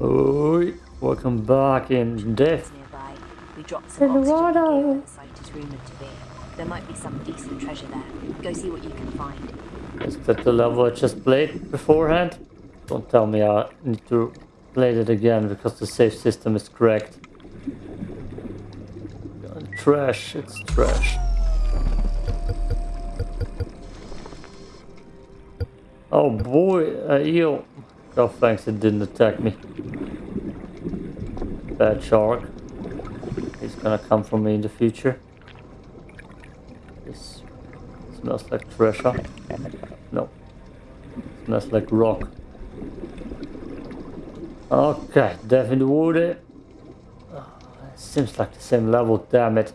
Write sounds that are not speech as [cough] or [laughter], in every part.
Oi, welcome back in death. nearby. We dropped some In the water. site is rumored to be. There might be some decent treasure there. Go see what you can find. Is that the level I just played beforehand? Don't tell me I need to play it again because the save system is cracked. Trash, it's trash. Oh boy, uh, a eel. God thanks it didn't attack me. Bad shark. He's gonna come for me in the future. This smells like treasure. No. It Smells like rock. Okay, death in the water. Ah, seems like the same level, damn it.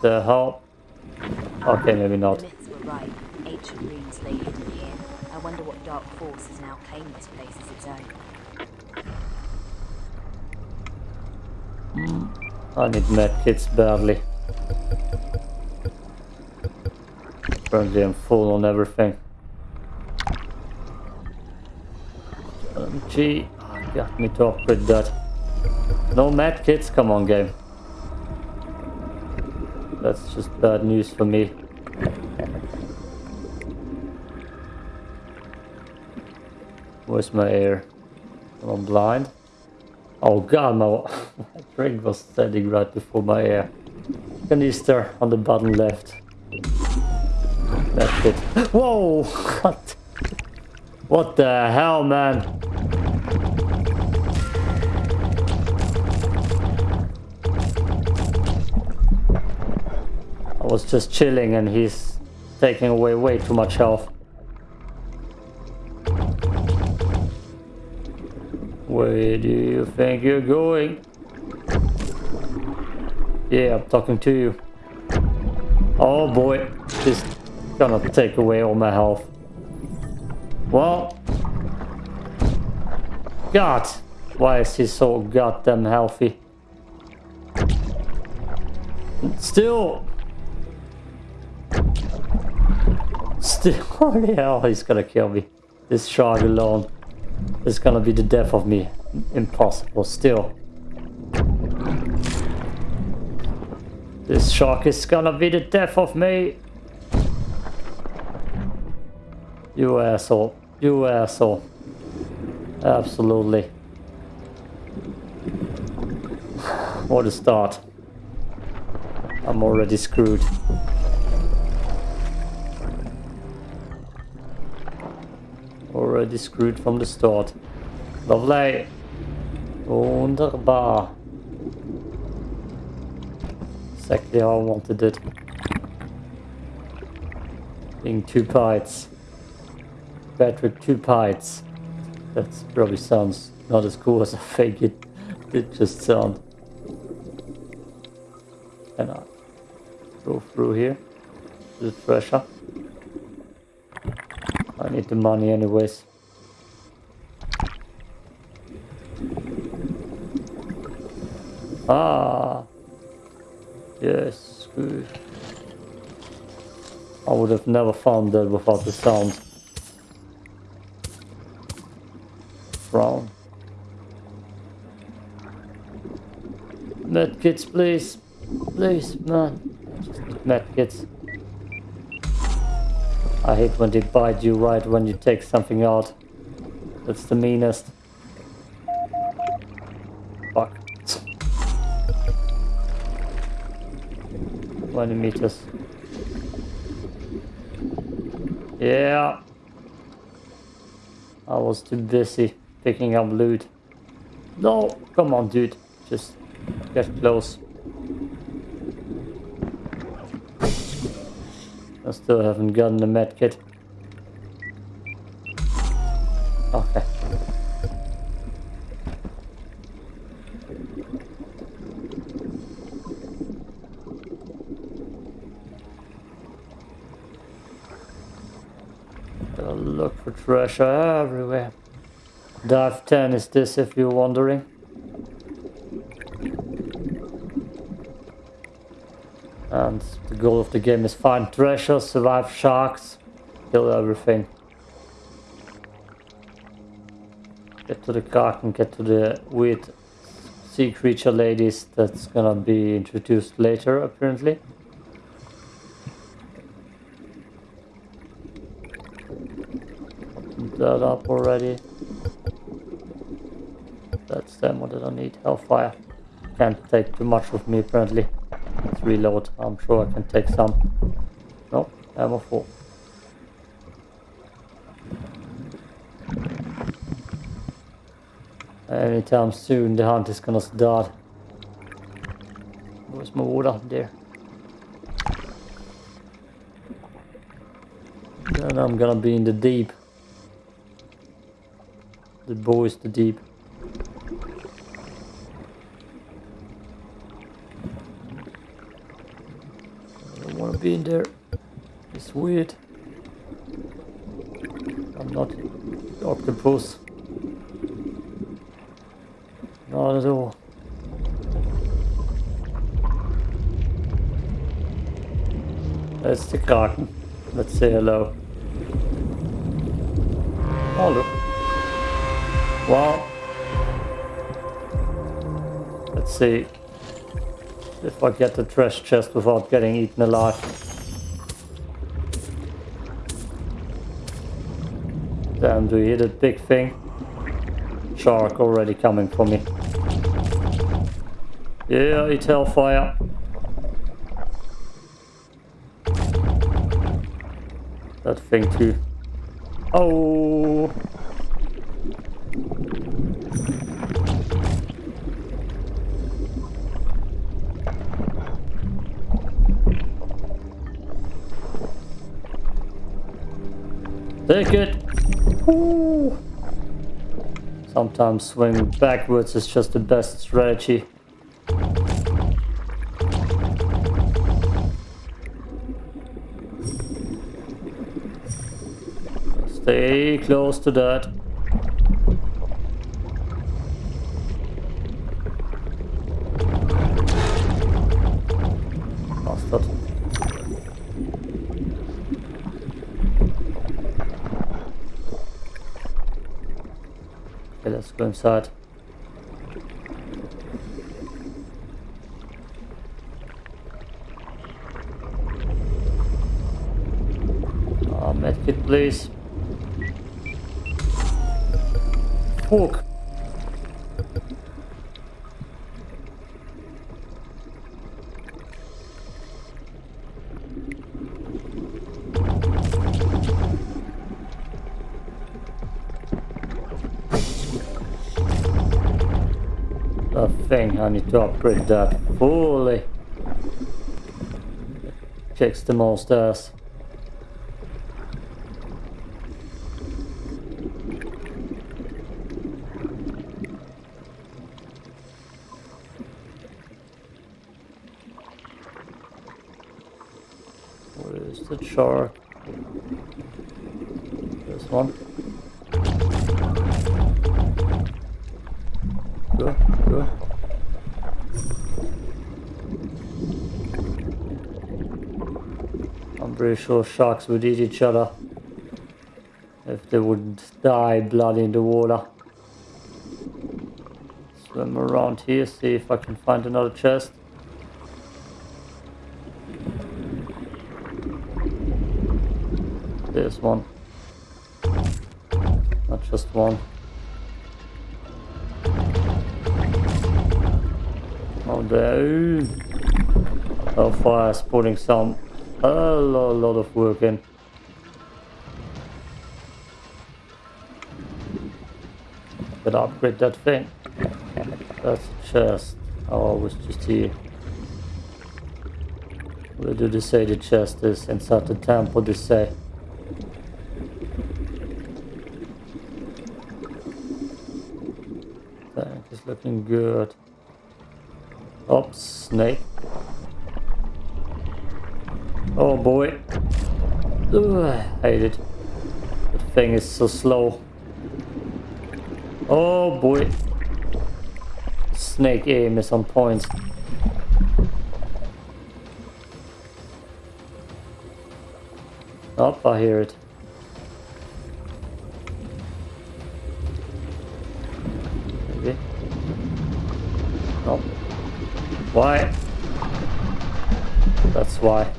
The hell? Okay, maybe not. Right. Ancient runes lay hidden here. I wonder what dark force has now claimed this place as its own. I need medkits badly. Apparently I'm full on everything. MG, oh, got me to upgrade that. No medkits, come on game. That's just bad news for me. Where's my air? Am blind? Oh god, my, [laughs] drink was standing right before my ear. Canister on the bottom left. That's it. Whoa! What? What the hell, man? I was just chilling and he's taking away way too much health. Where do you think you're going? Yeah, I'm talking to you. Oh boy, this gonna take away all my health. Well, God, why is he so goddamn healthy? Still, still, [laughs] oh, holy hell, he's gonna kill me. This shark alone is gonna be the death of me. Impossible, still. This shark is gonna be the death of me. You asshole. You asshole. Absolutely. What a start. I'm already screwed. Already screwed from the start. Lovely. Wunderbar. Exactly how I wanted it. Being two bites. Patrick, two bites. That probably sounds not as cool as I think it did just sound. Can I go through here? The treasure. I need the money anyways. Ah. Yes, good. I would have never found that without the sound. Frown. Medkits, please. Please, man. Need medkits. I hate when they bite you right when you take something out. That's the meanest. 20 meters. Yeah. I was too busy picking up loot. No, come on dude. Just get close. I still haven't gotten the med kit. Okay. Gotta treasure everywhere. Dive 10 is this if you're wondering. And the goal of the game is find treasure, survive sharks, kill everything. Get to the car and get to the weird sea creature ladies that's gonna be introduced later apparently. That up already. That's them, what I need? Hellfire. Can't take too much with me apparently. Let's reload, I'm sure I can take some. No, ammo full. Anytime soon the hunt is gonna start. Where's my water? There. Then I'm gonna be in the deep. The bow is too deep. I don't wanna be in there. It's weird. I'm not octopus. Not at all. That's the garden. Let's say hello. Oh look. Wow. Let's see if I get the trash chest without getting eaten alive. Damn, do you hear that big thing? Shark already coming for me. Yeah, eat hellfire. That thing too. Oh! Take it! Ooh. Sometimes swinging backwards is just the best strategy. Stay close to that. Go inside. Uh, medkit, please. Fuck. I need to upgrade that fully. Kicks the most ass. Where is the shark? This one. Go, go. I'm pretty sure sharks would eat each other if they would die blood in the water. Swim around here, see if I can find another chest. There's one. Not just one. Oh, there. Oh, fire is some a lot, lot of work in. Gotta upgrade that thing. That's a chest. Oh, I was just here. Where do they say the chest is? Inside the temple, they say. Tank is looking good. Oops, snake. Oh boy. Ugh, I hate it. The thing is so slow. Oh boy. Snake aim is on point. Oh, I hear it. oh Why? That's why.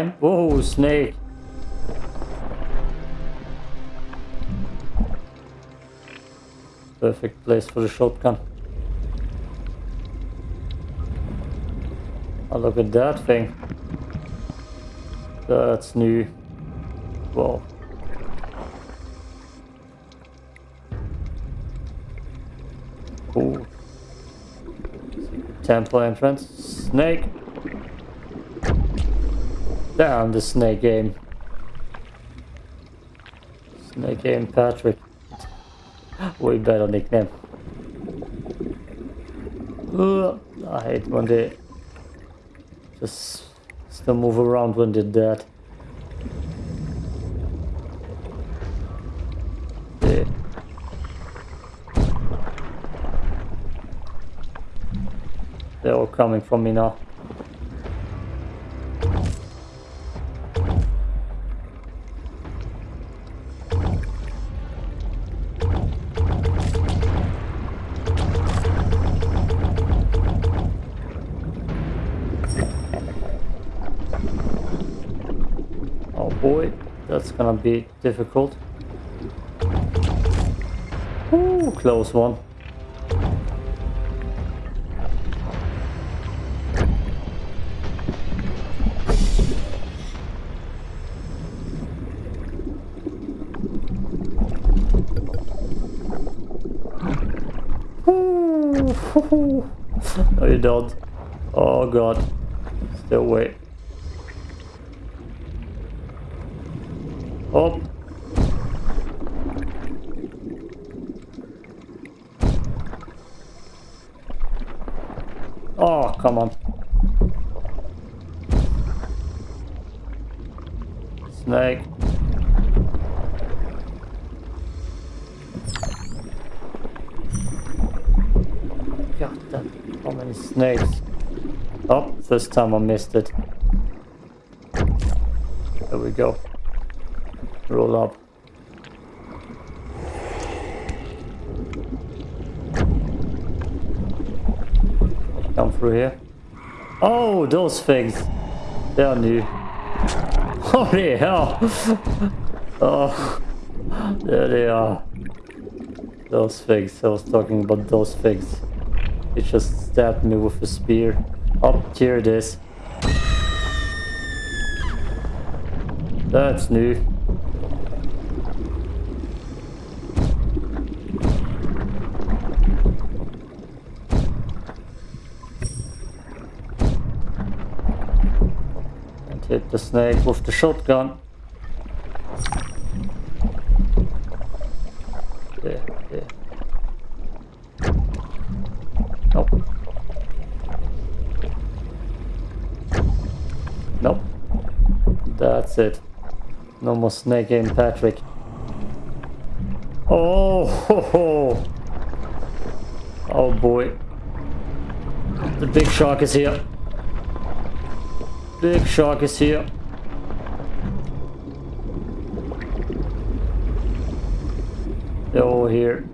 Fine. Whoa, snake. Perfect place for the shotgun. Oh, look at that thing. That's new. Whoa. Secret temple entrance. Snake. Down the snake game. Snake game Patrick. [gasps] Way better nickname. Ugh, I hate when they just still move around when they're dead. They, they're all coming from me now. Gonna be difficult. Ooh, close one. Ooh, [laughs] no, you don't. Oh god. Still wait. Oh. Oh, come on. Snake. God damn, how many snakes? Oh, first time I missed it. There we go. Roll up. Come through here. Oh, those things. They are new. [laughs] Holy hell! [laughs] oh, there they are. Those things. I was talking about those things. He just stabbed me with a spear. Oh, here it is. That's new. And hit the snake with the shotgun. There, there. Nope. Nope. That's it. No more snake game, Patrick. Oh, ho, ho. oh boy. The big shark is here. Big shark is here. They're all here.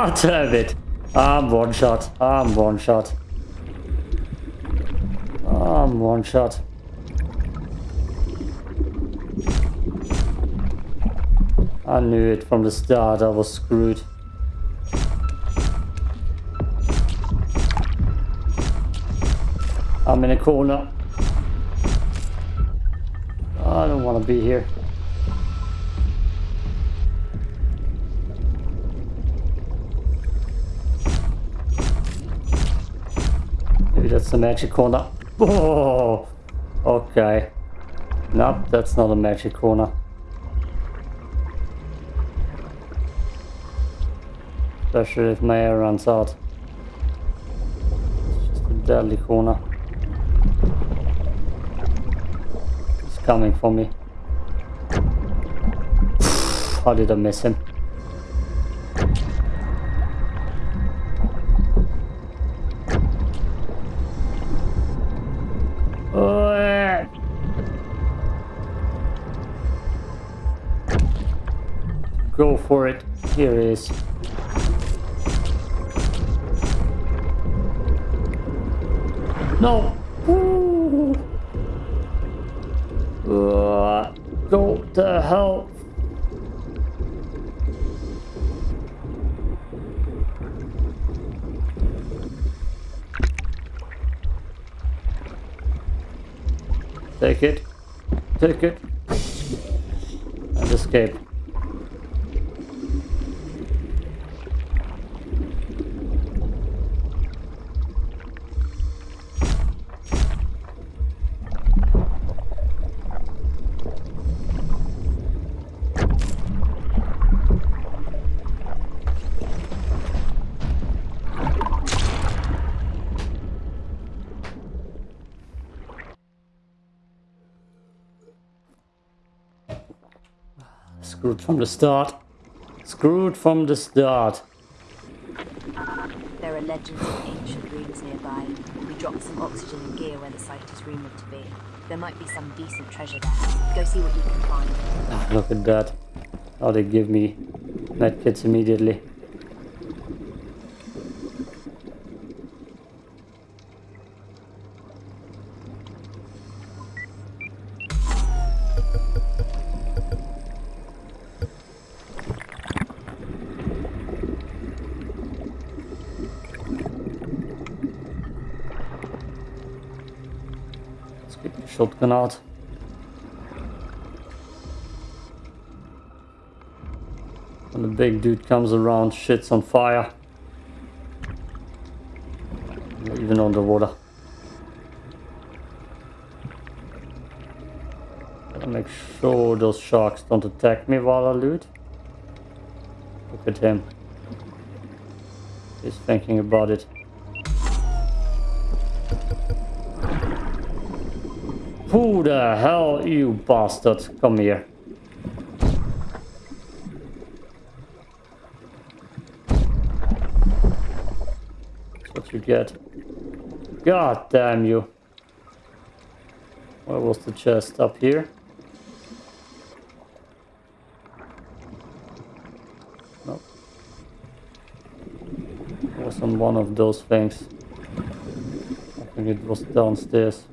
Ah, damn it! I'm one shot. I'm one shot. I'm one shot. I knew it from the start. I was screwed. I'm in a corner. I don't want to be here. That's magic corner. Oh, okay. No, that's not a magic corner. Especially if my air runs out. It's just a deadly corner. It's coming for me. How [sighs] did I miss him? Go for it. Here he is. No. Uh, go to hell. Take it. Take it. And escape. From the start. Screwed from the start. There are legends of ancient ruins nearby. We dropped some oxygen and gear where the site is rumored to be. There might be some decent treasure there. Go see what you can find. Ah, look at that. Oh, they give me medkits immediately. Let's get shotgun. When the big dude comes around, shit's on fire. Even underwater. Gotta make sure those sharks don't attack me while I loot. Look at him. He's thinking about it. The hell, you bastard? Come here. That's what you get. God damn you. Where was the chest? Up here? Nope. It was on one of those things. I think it was downstairs.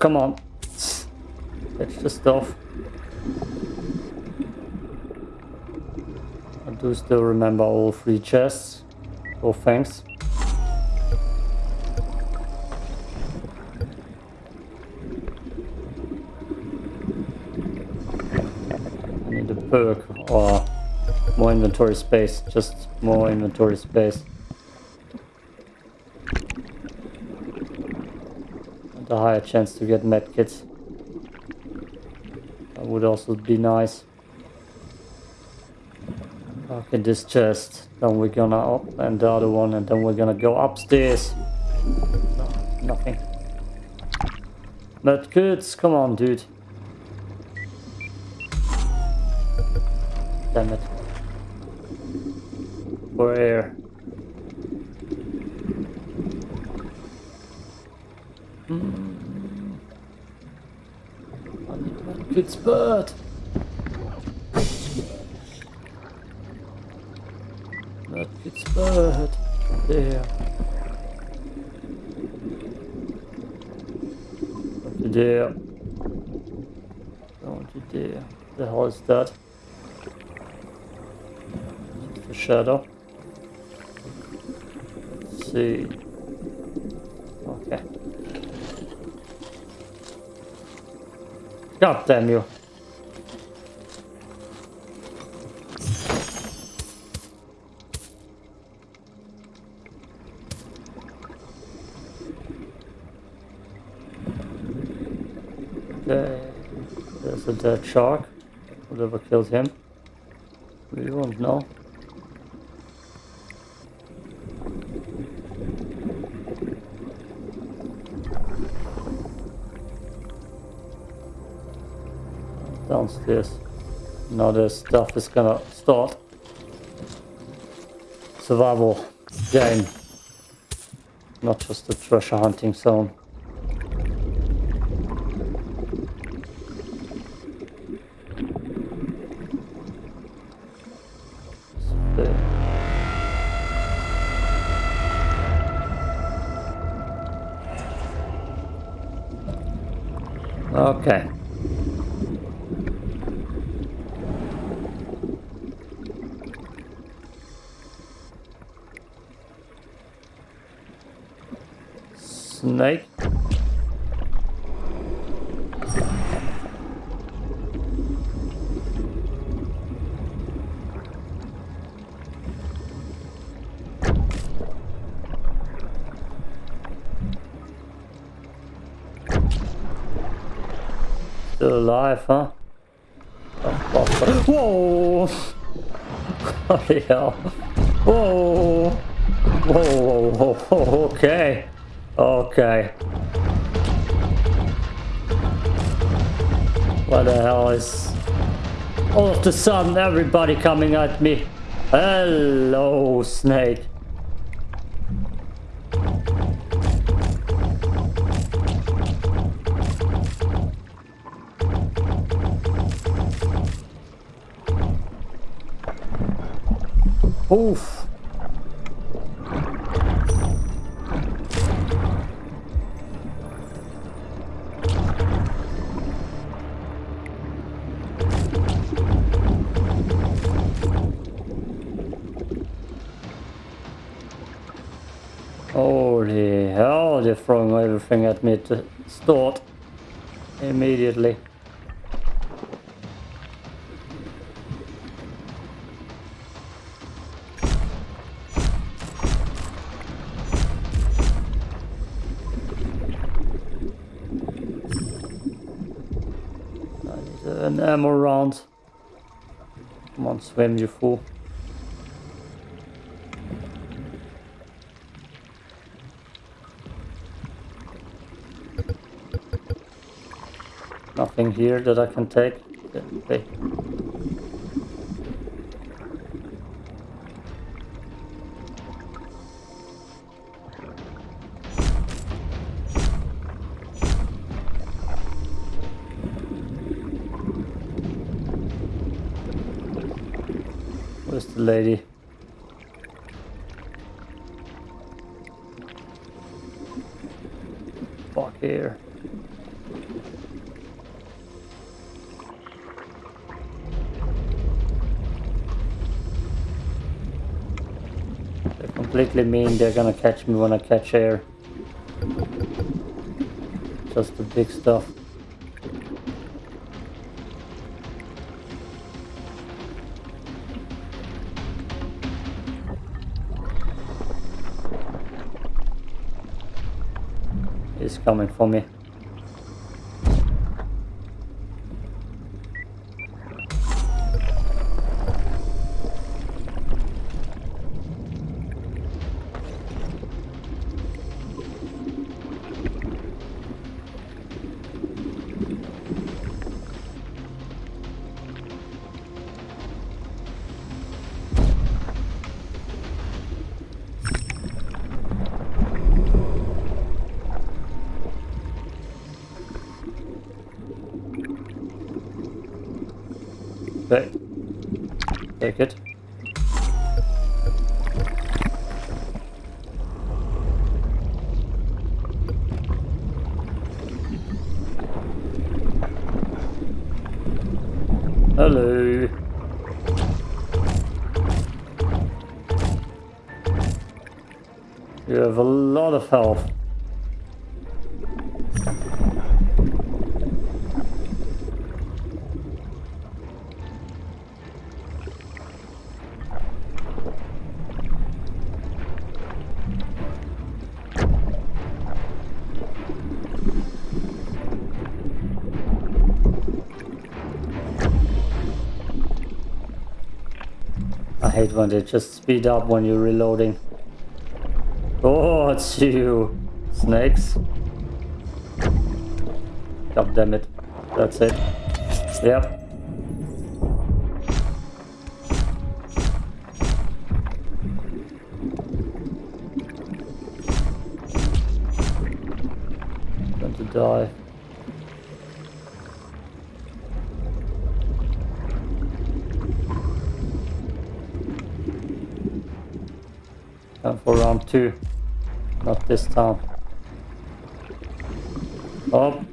Come on. Fetch the stuff. I do still remember all three chests. Oh, thanks. I need a perk or more inventory space. Just more inventory space. A higher chance to get medkits. That would also be nice. Okay, this chest. Then we're gonna up and the other one and then we're gonna go upstairs. No, nothing. Medkits, come on dude. Damn it. For air. Mm. I need medkits, but... Medkits, but... There. do? Don't want to do? The hell is that? A shadow. Let's see. Okay. God damn you. Okay. There's a dead shark. Whatever kills him. We won't know. Downstairs. Now the stuff is gonna start. Survival game. Not just a treasure hunting zone. Still alive, huh? Oh, oh, oh. Whoa! [laughs] Holy hell. Whoa! Whoa, whoa, whoa, whoa, okay. Okay. What the hell is... All of the sudden everybody coming at me. Hello, snake. Oof. Holy hell, they're throwing everything at me to start immediately. An ammo round. Come on, swim, you fool. Nothing here that I can take. Okay. Completely mean they're gonna catch me when I catch air. Just the big stuff. It's coming for me. Health. I hate when they just speed up when you're reloading. Oh, it's you, snakes. God damn it. That's it. Yep. Going to die. Time for round two. This time. Oh.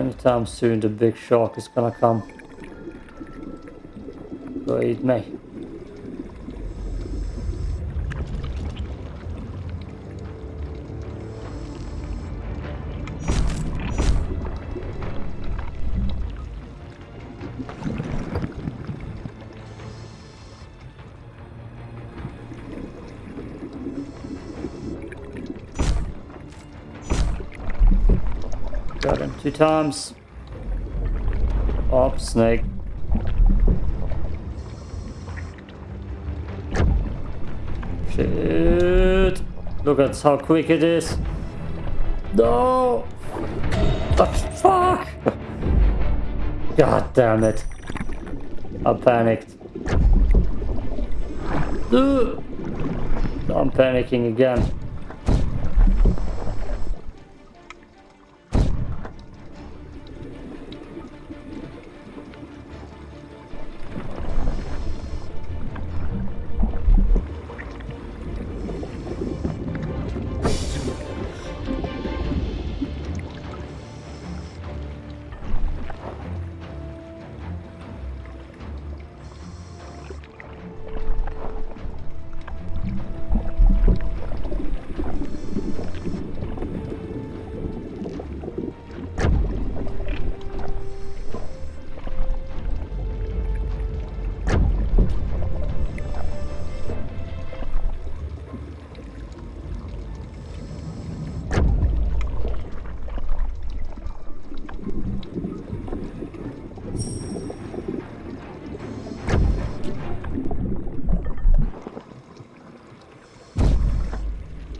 Anytime soon the big shark is gonna come. Go eat me. Got him two times. Up, snake. Shit. Look at how quick it is. No! The fuck! [laughs] God damn it. I panicked. I'm panicking again.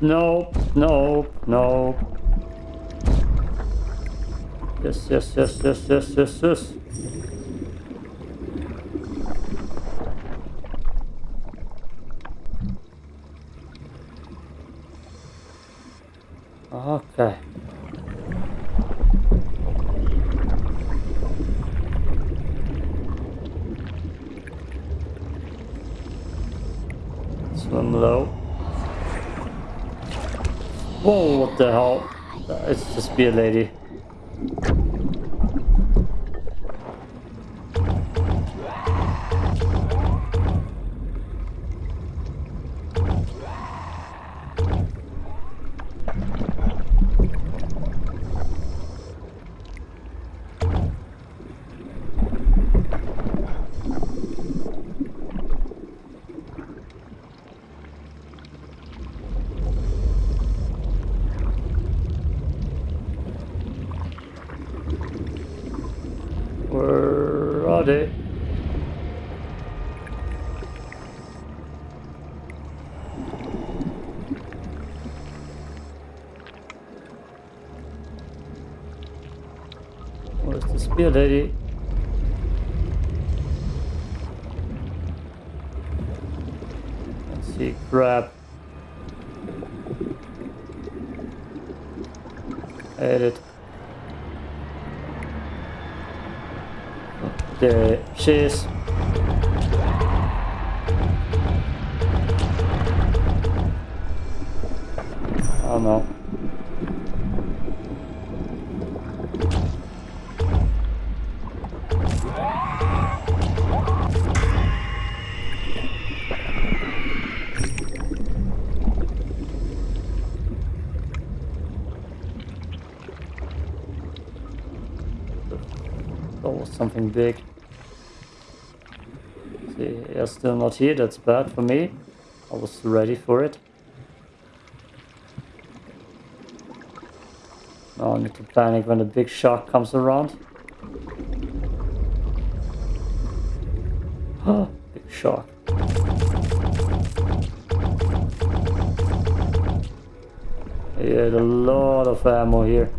Nope, no, no. Yes, yes, yes, yes, yes, yes, yes. Okay. Swim low. Whoa, what the hell? It's just be a lady. The lady? Let's see, grab. Edit. There she is. Oh no. Something big. See, you're still not here, that's bad for me. I was ready for it. Now I need to panic when the big shark comes around. [gasps] big shark. Had a lot of ammo here.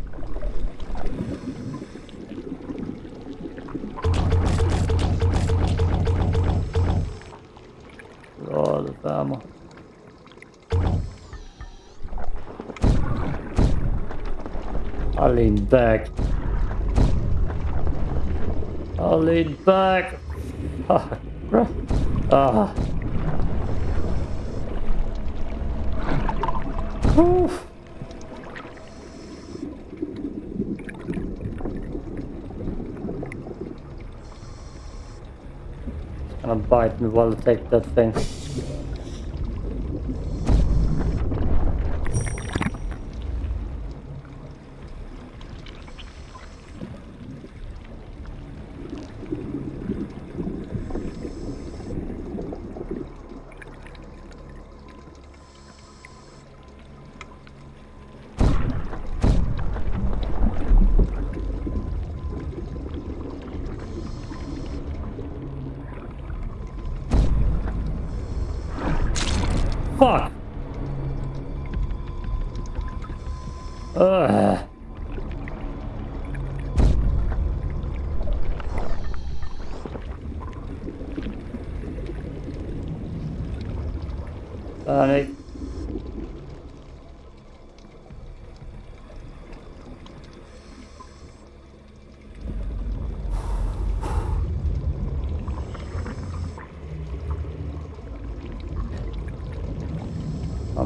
I lean back. I lean back. Ah. ah. It's gonna bite me while I take that thing.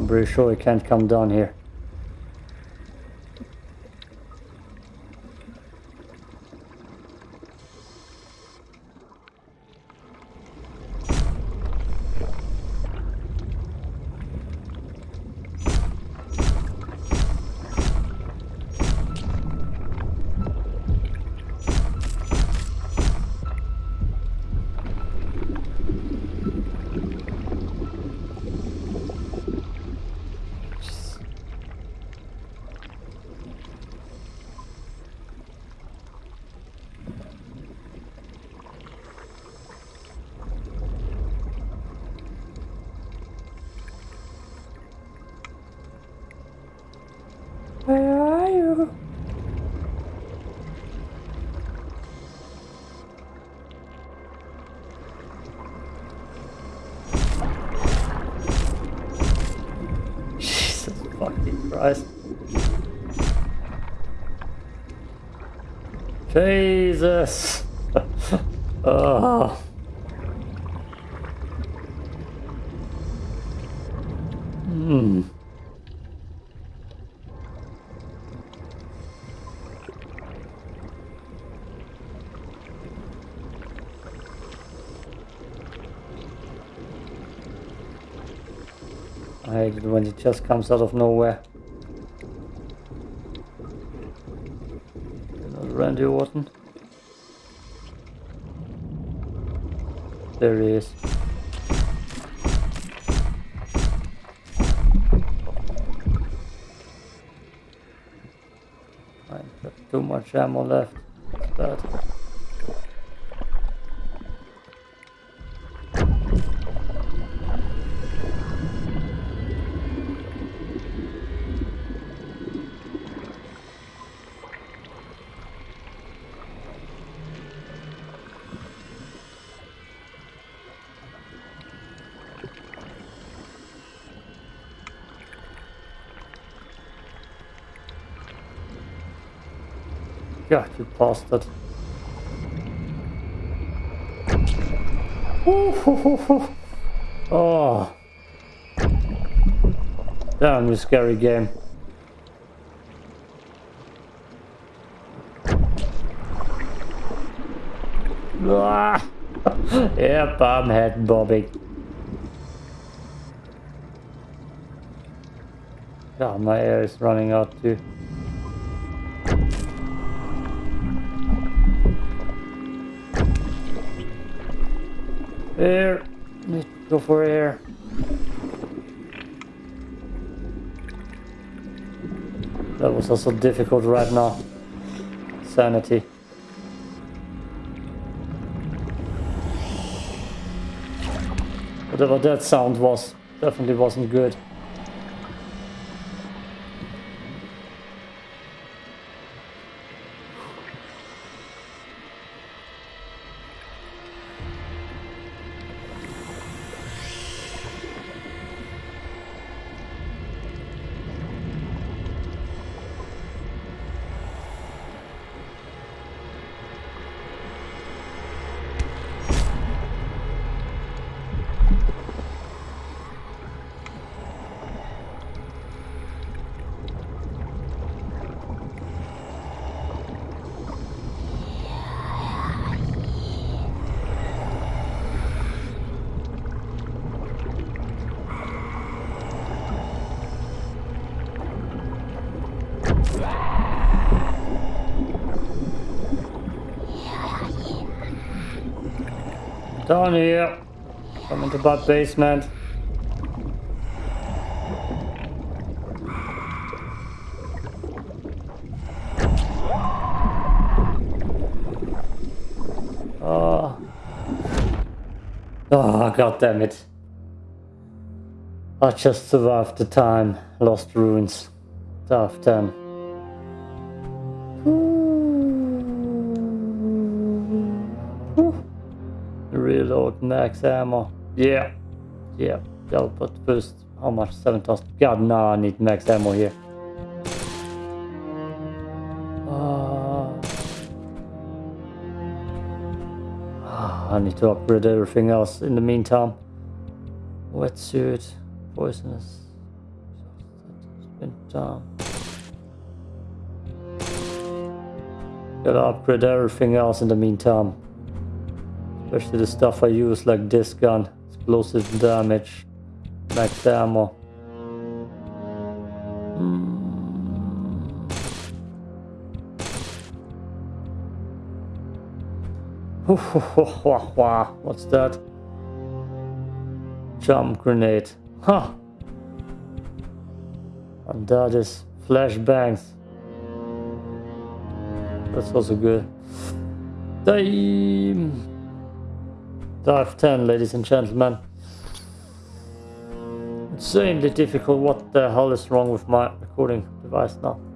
I'm pretty sure it can't come down here. Christ. Jesus. oh. [laughs] Hmm. I hate it when it just comes out of nowhere. Orton. There he is. I've got too much ammo left. That's bad. God, you bastard. Oh. Damn, you scary game. Ah. yep, I'm head bobbing. God, my air is running out too. Air. Need to go for air. That was also difficult right now. Sanity. Whatever that sound was, definitely wasn't good. Down here. Come into that basement. Oh. Oh, god damn it. I just survived the time. Lost ruins. Tough 10. Reload max ammo. Yeah. Yeah. Yeah, but first, how much? 7,000. God, now I need max ammo here. Uh, I need to upgrade everything else in the meantime. Wetsuit, poisonous. Spin down. Gotta upgrade everything else in the meantime. Especially the stuff I use like this gun. Explosive damage. Max ammo. Hmm. What's that? Jump grenade. Huh. And that is flashbangs. That's also good. Time. Dive 10, ladies and gentlemen. Insanely difficult. What the hell is wrong with my recording device now?